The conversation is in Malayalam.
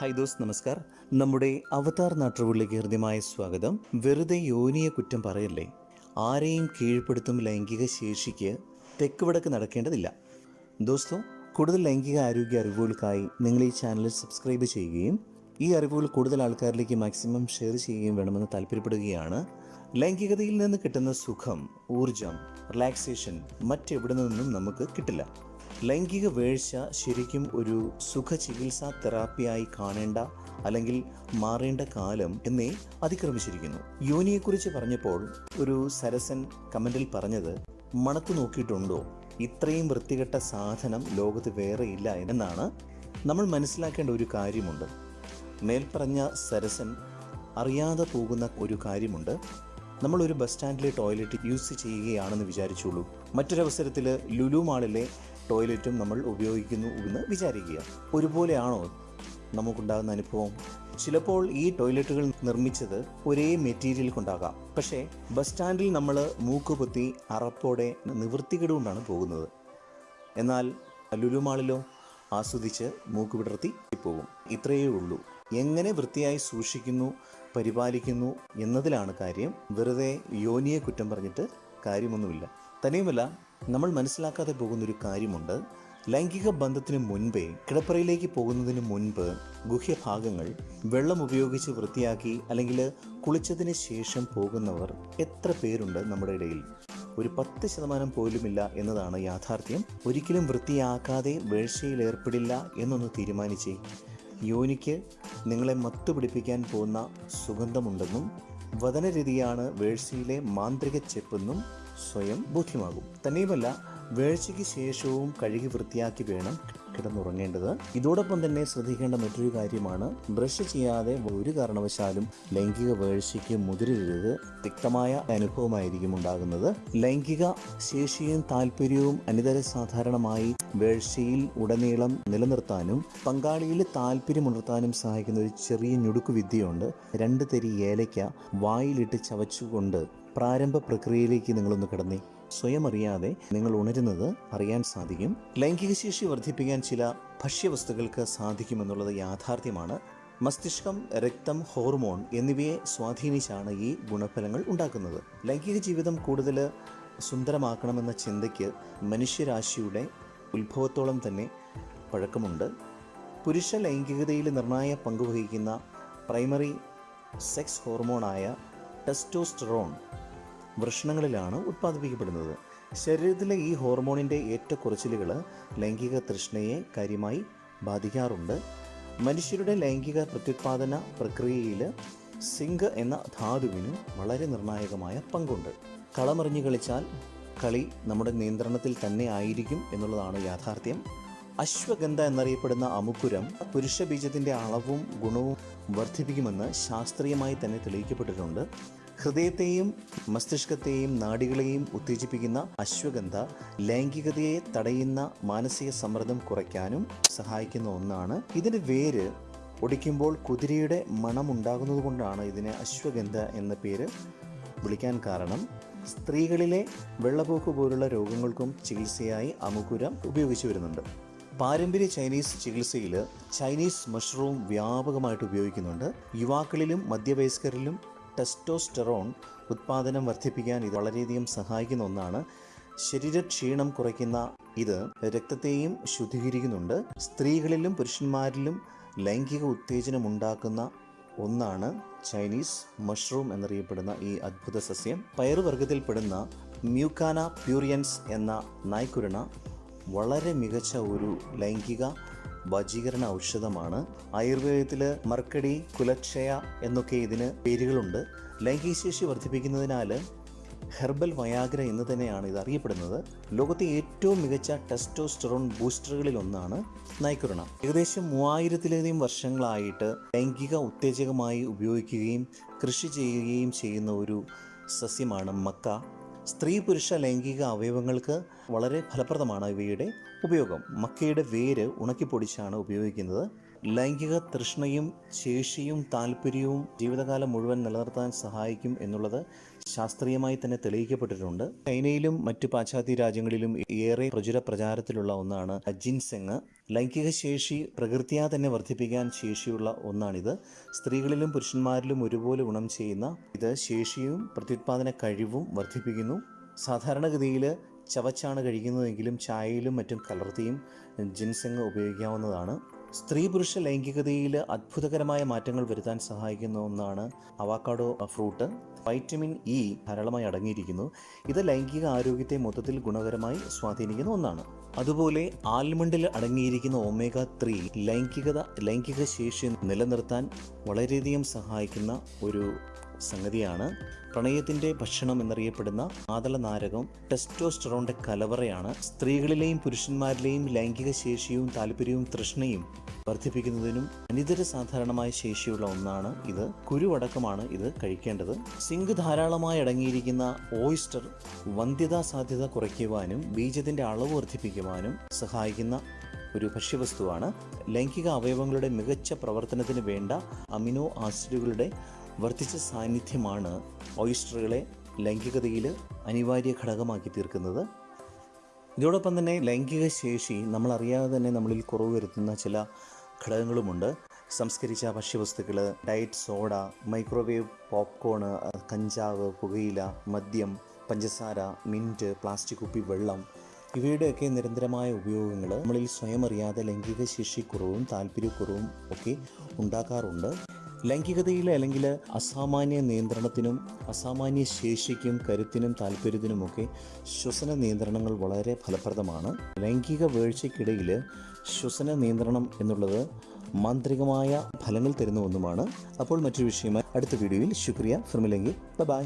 ഹായ് ദോസ് നമസ്കാർ. നമ്മുടെ അവതാർ നാട്ടുകളിലേക്ക് ഹൃദ്യമായ സ്വാഗതം. വെറുതെ യോനിയെ കുറ്റം പറയല്ലേ? ആരെയും കീഴ്പ്പെടുത്തും ലൈംഗിക ശേഷിക്ക് തെക്ക് വടക്ക് നടക്കേണ്ടതില്ല. ദോസ്തോ കൂടുതൽ ലൈംഗിക ആരോഗ്യ അറിവുകൾക്കായി നിങ്ങൾ ഈ ചാനൽ സബ്സ്ക്രൈബ് ചെയ്യുകയും ഈ അറിവുകൾ കൂടുതൽ ആൾക്കാരിലേക്ക് മാക്സിമം ഷെയർ ചെയ്യുകയും വേണമെന്ന് താല്പര്യപ്പെടുകയാണ്. ലൈംഗികതയിൽ നിന്ന് കിട്ടുന്ന സുഖം ഊർജം റിലാക്സേഷൻ മറ്റെവിടെ നിന്നും നമുക്ക് കിട്ടില്ല. ലൈംഗിക വീഴ്ച ശരിക്കും ഒരു സുഖ ചികിത്സാ തെറാപ്പിയായി കാണേണ്ട അല്ലെങ്കിൽ മാറേണ്ട കാലം എന്നേ അതിക്രമിച്ചിരിക്കുന്നു. യോനിയെക്കുറിച്ച് പറഞ്ഞപ്പോൾ ഒരു സരസൻ കമന്റിൽ പറഞ്ഞത് മണത്ത് നോക്കിയിട്ടുണ്ടോ? ഇത്രയും വൃത്തികെട്ട സാധനം ലോകത്ത് വേറെ ഇല്ല എന്നാണ്. നമ്മൾ മനസ്സിലാക്കേണ്ട ഒരു കാര്യമുണ്ട്. മേൽപ്പറഞ്ഞ സരസൻ അറിയാതെ പോകുന്ന ഒരു കാര്യമുണ്ട്. നമ്മൾ ഒരു ബസ് സ്റ്റാൻഡിലെ ടോയ്ലറ്റ് യൂസ് ചെയ്യുകയാണെന്ന് വിചാരിച്ചുള്ളൂ. മറ്റൊരവസരത്തിൽ ലുലു മാളിലെ ടോയ്ലറ്റും നമ്മൾ ഉപയോഗിക്കുന്നു എന്ന് വിചാരിക്കുക. ഒരുപോലെയാണോ നമുക്കുണ്ടാകുന്ന അനുഭവം? ചിലപ്പോൾ ഈ ടോയ്ലറ്റുകൾ നിർമ്മിച്ചത് ഒരേ മെറ്റീരിയൽ കൊണ്ടാകാം. പക്ഷേ ബസ് സ്റ്റാൻഡിൽ നമ്മൾ മൂക്കുപൊത്തി അറപ്പോടെ നിവൃത്തികേട് കൊണ്ടാണ് പോകുന്നത്. എന്നാൽ ലുലുമാളിലോ ആസ്വദിച്ച് മൂക്ക് വിടർത്തി പോകും ഇത്രയേ ഉള്ളൂ. എങ്ങനെ വൃത്തിയായി സൂക്ഷിക്കുന്നു പരിപാലിക്കുന്നു എന്നതിലാണ് കാര്യം. വെറുതെ യോനിയെ കുറ്റം പറഞ്ഞിട്ട് കാര്യമൊന്നുമില്ല. തന്നെയുമല്ല നമ്മൾ മനസ്സിലാക്കാതെ പോകുന്നൊരു കാര്യമുണ്ട്. ലൈംഗിക ബന്ധത്തിന് മുൻപേ കിടപ്പറയിലേക്ക് പോകുന്നതിന് മുൻപ് ഗുഹ്യഭാഗങ്ങൾ വെള്ളം ഉപയോഗിച്ച് വൃത്തിയാക്കി അല്ലെങ്കിൽ കുളിച്ചതിന് ശേഷം പോകുന്നവർ എത്ര പേരുണ്ട് നമ്മുടെ ഇടയിൽ? ഒരു പത്ത് ശതമാനം പോലുമില്ല എന്നതാണ് യാഥാർത്ഥ്യം. ഒരിക്കലും വൃത്തിയാക്കാതെ വേഴ്ചയിൽ ഏർപ്പെടില്ല എന്നൊന്ന് തീരുമാനിച്ചേ. യോനിക്ക് നിങ്ങളെ മത്തുപിടിപ്പിക്കാൻ പോകുന്ന സുഗന്ധമുണ്ടെന്നും വതനരീതിയാണ് വേഴ്സിയിലെ മാന്ത്രിക ചെപ്പെന്നും സ്വയം ബോധ്യമാകും. തന്നെയുമല്ല വേഴ്ചയ്ക്ക് ശേഷവും കഴുകി വൃത്തിയാക്കി വേണം കിടന്നുറങ്ങേണ്ടത്. ഇതോടൊപ്പം തന്നെ ശ്രദ്ധിക്കേണ്ട മറ്റൊരു കാര്യമാണ് ബ്രഷ് ചെയ്യാതെ ഒരു കാരണവശാലും ലൈംഗിക വേഴ്ചയ്ക്ക് മുതിരരുത്. തിക്തമായ അനുഭവമായിരിക്കും ഉണ്ടാകുന്നത്. ലൈംഗിക ശേഷിയും താല്പര്യവും അനിതര സാധാരണമായി വേഴ്ചയിൽ ഉടനീളം നിലനിർത്താനും പങ്കാളിയിൽ താല്പര്യമുണർത്താനും സഹായിക്കുന്ന ഒരു ചെറിയ ഞുടുക്കു വിദ്യയുണ്ട്. രണ്ട് തരി ഏലയ്ക്ക വായിലിട്ട് ചവച്ചുകൊണ്ട് പ്രാരംഭ പ്രക്രിയയിലേക്ക് നിങ്ങളൊന്ന് കടന്നേ. സ്വയം അറിയാതെ നിങ്ങൾ ഉണരുന്നത് അറിയാൻ സാധിക്കും. ലൈംഗിക ശേഷി വർദ്ധിപ്പിക്കാൻ ചില ഭക്ഷ്യവസ്തുക്കൾക്ക് സാധിക്കുമെന്നുള്ളത് യാഥാർത്ഥ്യമാണ്. മസ്തിഷ്കം രക്തം ഹോർമോൺ എന്നിവയെ സ്വാധീനിച്ചാണ് ഈ ഗുണഫലങ്ങൾ ഉണ്ടാക്കുന്നത്. ലൈംഗിക ജീവിതം കൂടുതൽ സുന്ദരമാക്കണമെന്ന ചിന്തയ്ക്ക് മനുഷ്യരാശിയുടെ ഉത്ഭവത്തോളം തന്നെ പഴക്കമുണ്ട്. പുരുഷ ലൈംഗികതയിൽ നിർണായ പങ്കുവഹിക്കുന്ന പ്രൈമറി സെക്സ് ഹോർമോണായ ടെസ്റ്റോസ്റ്ററോൺ വൃഷണങ്ങളിലാണ് ഉത്പാദിപ്പിക്കപ്പെടുന്നത്. ശരീരത്തിലെ ഈ ഹോർമോണിന്റെ ഏറ്റക്കുറച്ചിലുകൾ ലൈംഗിക തൃഷ്ണയെ കാര്യമായി ബാധിക്കാറുണ്ട്. മനുഷ്യരുടെ ലൈംഗിക പ്രത്യുത്പാദന പ്രക്രിയയിൽ സിങ്ക് എന്ന ധാതുവിന് വളരെ നിർണായകമായ പങ്കുണ്ട്. കളമറിഞ്ഞു കളിച്ചാൽ കളി നമ്മുടെ നിയന്ത്രണത്തിൽ തന്നെ ആയിരിക്കും എന്നുള്ളതാണ് യാഥാർത്ഥ്യം. അശ്വഗന്ധ എന്നറിയപ്പെടുന്ന അമുക്കുരം പുരുഷ ബീജത്തിന്റെ അളവും ഗുണവും വർദ്ധിപ്പിക്കുമെന്ന് ശാസ്ത്രീയമായി തന്നെ തെളിയിക്കപ്പെട്ടിട്ടുണ്ട്. ഹൃദയത്തെയും മസ്തിഷ്കത്തെയും നാടികളെയും ഉത്തേജിപ്പിക്കുന്ന അശ്വഗന്ധ ലൈംഗികതയെ തടയുന്ന മാനസിക സമ്മർദ്ദം കുറയ്ക്കാനും സഹായിക്കുന്ന ഒന്നാണ്. ഇതിന്റെ വേര് ഒടിക്കുമ്പോൾ കുതിരയുടെ മണം ഉണ്ടാകുന്നത് കൊണ്ടാണ് ഇതിനെ അശ്വഗന്ധ എന്ന പേര് വിളിക്കാൻ കാരണം. സ്ത്രീകളിലെ വെള്ളപ്പോക്ക് പോലുള്ള രോഗങ്ങൾക്കും ചികിത്സയായി അമുകുരം ഉപയോഗിച്ചു വരുന്നുണ്ട്. പാരമ്പര്യ ചൈനീസ് ചികിത്സയിൽ ചൈനീസ് മഷ്റൂം വ്യാപകമായിട്ട് ഉപയോഗിക്കുന്നുണ്ട്. യുവാക്കളിലും മധ്യവയസ്കരിലും ടെസ്റ്റോസ്റ്ററോൺ ഉത്പാദനം വർദ്ധിപ്പിക്കാൻ ഇത് വളരെയധികം സഹായിക്കുന്ന ഒന്നാണ്. ശരീരക്ഷീണം കുറയ്ക്കുന്ന ഇത് രക്തത്തെയും ശുദ്ധീകരിക്കുന്നുണ്ട്. സ്ത്രീകളിലും പുരുഷന്മാരിലും ലൈംഗിക ഉത്തേജനം ഉണ്ടാക്കുന്ന ഒന്നാണ് ചൈനീസ് മഷ്റൂം എന്നറിയപ്പെടുന്ന ഈ അത്ഭുത സസ്യം. പയറുവർഗത്തിൽപ്പെടുന്ന മ്യൂക്കാന പ്യൂറിയൻസ് എന്ന നായ്ക്കുരണ വളരെ മികച്ച ഒരു ലൈംഗിക വജീകരണ ഔഷധമാണ്. ആയുർവേദത്തിൽ മർക്കടി കുലക്ഷയ എന്നൊക്കെ ഇതിന് പേരുകളുണ്ട്. ലൈംഗികശേഷി വർദ്ധിപ്പിക്കുന്നതിനാൽ ഹെർബൽ വയാഗ്ര എന്ന് തന്നെയാണ് ഇത് അറിയപ്പെടുന്നത്. ലോകത്തെ ഏറ്റവും മികച്ച ടെസ്റ്റോസ്റ്ററോൺ ബൂസ്റ്ററുകളിൽ ഒന്നാണ് നൈക്കുരണം ഏകദേശം മൂവായിരത്തിലധികം വർഷങ്ങളായിട്ട് ലൈംഗിക ഉത്തേജകമായി ഉപയോഗിക്കുകയും കൃഷി ചെയ്യുകയും ചെയ്യുന്ന ഒരു സസ്യമാണ് മക്ക. സ്ത്രീ പുരുഷ ലൈംഗിക അവയവങ്ങൾക്ക് വളരെ ഫലപ്രദമാണ് ഇവയുടെ ഉപയോഗം. മക്കയുടെ വേര് ഉണക്കിപ്പൊടിച്ചാണ് ഉപയോഗിക്കുന്നത്. ലൈംഗിക തൃഷ്ണയും ശേഷിയും താല്പര്യവും ജീവിതകാലം മുഴുവൻ നിലനിർത്താൻ സഹായിക്കും എന്നുള്ളത് ശാസ്ത്രീയമായി തന്നെ തെളിയിക്കപ്പെട്ടിട്ടുണ്ട്. ചൈനയിലും മറ്റു പാശ്ചാത്യ രാജ്യങ്ങളിലും ഏറെ പ്രചുര പ്രചാരത്തിലുള്ള ഒന്നാണ് ജിൻസെങ്. ലൈംഗിക ശേഷി പ്രകൃതിയാ തന്നെ വർദ്ധിപ്പിക്കാൻ ശേഷിയുള്ള ഒന്നാണിത്. സ്ത്രീകളിലും പുരുഷന്മാരിലും ഒരുപോലെ ഗുണം ചെയ്യുന്ന ഇത് ശേഷിയും പ്രത്യുത്പാദന കഴിവും വർദ്ധിപ്പിക്കുന്നു. സാധാരണഗതിയിൽ ചവച്ചാണ് കഴിക്കുന്നതെങ്കിലും ചായയിലും മറ്റും കലർത്തിയും ജിൻസെങ് ഉപയോഗിക്കാവുന്നതാണ്. സ്ത്രീ പുരുഷ ലൈംഗികതയിൽ അത്ഭുതകരമായ മാറ്റങ്ങൾ വരുത്താൻ സഹായിക്കുന്ന ഒന്നാണ് അവാക്കാഡോ ഫ്രൂട്ട്. വൈറ്റമിൻ ഇ ധാരാളമായി അടങ്ങിയിരിക്കുന്നു. ഇത് ലൈംഗിക ആരോഗ്യത്തെ മൊത്തത്തിൽ ഗുണകരമായി സ്വാധീനിക്കുന്ന ഒന്നാണ്. അതുപോലെ ആൽമണ്ടിൽ അടങ്ങിയിരിക്കുന്ന ഒമേഗ ത്രീ ലൈംഗികത ലൈംഗിക ശേഷി നിലനിർത്താൻ വളരെയധികം സഹായിക്കുന്ന ഒരു സംഗതിയാണ്. പ്രണയത്തിന്റെ ഭക്ഷണം എന്നറിയപ്പെടുന്ന ആതള നാരകം ടെസ്റ്റോസ്റ്ററോണിന്റെ കലവറയാണ്. സ്ത്രീകളിലെയും പുരുഷന്മാരിലെയും ലൈംഗിക ശേഷിയും താല്പര്യവും തൃഷ്ണയും വർദ്ധിപ്പിക്കുന്നതിനും അനിതര സാധാരണമായ ശേഷിയുള്ള ഒന്നാണ് ഇത്. കുരുവടക്കമാണ് ഇത് കഴിക്കേണ്ടത്. സിങ്ക് ധാരാളമായി അടങ്ങിയിരിക്കുന്ന ഓയിസ്റ്റർ വന്ധ്യതാ സാധ്യത കുറയ്ക്കുവാനും ബീജത്തിന്റെ അളവ് വർദ്ധിപ്പിക്കുവാനും സഹായിക്കുന്ന ഒരു ഭക്ഷ്യവസ്തുവാണ്. ലൈംഗിക അവയവങ്ങളുടെ മികച്ച പ്രവർത്തനത്തിന് വേണ്ട അമിനോ ആസിഡുകളുടെ വർദ്ധിച്ച സാന്നിധ്യമാണ് ഓയിസ്റ്ററുകളെ ലൈംഗികതയിൽ അനിവാര്യ ഘടകമാക്കി തീർക്കുന്നത്. ഇതോടൊപ്പം തന്നെ ലൈംഗിക ശേഷി നമ്മളറിയാതെ തന്നെ നമ്മളിൽ കുറവ് വരുത്തുന്ന ചില ഘടകങ്ങളുമുണ്ട്. സംസ്കരിച്ച ഭക്ഷ്യവസ്തുക്കൾ ഡയറ്റ് സോഡ മൈക്രോവേവ് പോപ്കോണ് കഞ്ചാവ് പുകയില മദ്യം പഞ്ചസാര മിന്റ് പ്ലാസ്റ്റിക് കുപ്പി വെള്ളം ഇവയുടെയൊക്കെ നിരന്തരമായ ഉപയോഗങ്ങൾ നമ്മളിൽ സ്വയം അറിയാതെ ലൈംഗിക ശേഷിക്കുറവും താല്പര്യക്കുറവും ഒക്കെ ഉണ്ടാക്കാറുണ്ട്. ലൈംഗികതയിൽ അല്ലെങ്കിൽ അസാമാന്യ നിയന്ത്രണത്തിനും അസാമാന്യ ശേഷിക്കും കരുത്തിനും താല്പര്യത്തിനുമൊക്കെ ശ്വസന നിയന്ത്രണങ്ങൾ വളരെ ഫലപ്രദമാണ്. ലൈംഗിക വീഴ്ചയ്ക്കിടയിൽ ശ്വസന നിയന്ത്രണം എന്നുള്ളത് മാന്ത്രികമായ ഫലങ്ങൾ തരുന്ന ഒന്നുമാണ്. അപ്പോൾ മറ്റൊരു വിഷയമായി അടുത്ത വീഡിയോയിൽ ശുക്രിയ. ഫിർമിലെങ്കിൽ ബൈ.